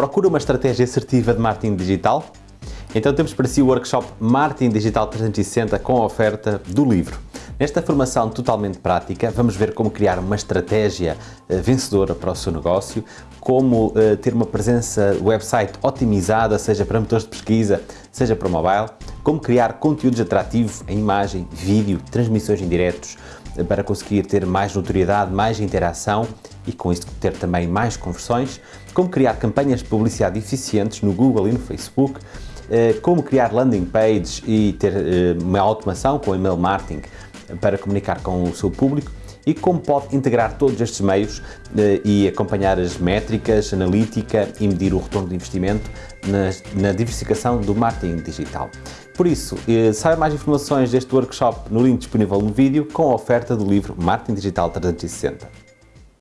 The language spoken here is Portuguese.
Procura uma estratégia assertiva de marketing digital? Então temos para si o workshop Marketing Digital 360 com a oferta do livro. Nesta formação totalmente prática, vamos ver como criar uma estratégia uh, vencedora para o seu negócio, como uh, ter uma presença website otimizada, seja para motores de pesquisa, seja para mobile, como criar conteúdos atrativos em imagem, vídeo, transmissões em diretos, uh, para conseguir ter mais notoriedade, mais interação e com isso ter também mais conversões, como criar campanhas de publicidade eficientes no Google e no Facebook, como criar landing pages e ter uma automação com e-mail marketing para comunicar com o seu público e como pode integrar todos estes meios eh, e acompanhar as métricas, analítica e medir o retorno de investimento na, diversificação do marketing digital. Por isso, eh, saiba mais informações deste workshop no link disponível no vídeo com a oferta do livro Marketing Digital 360.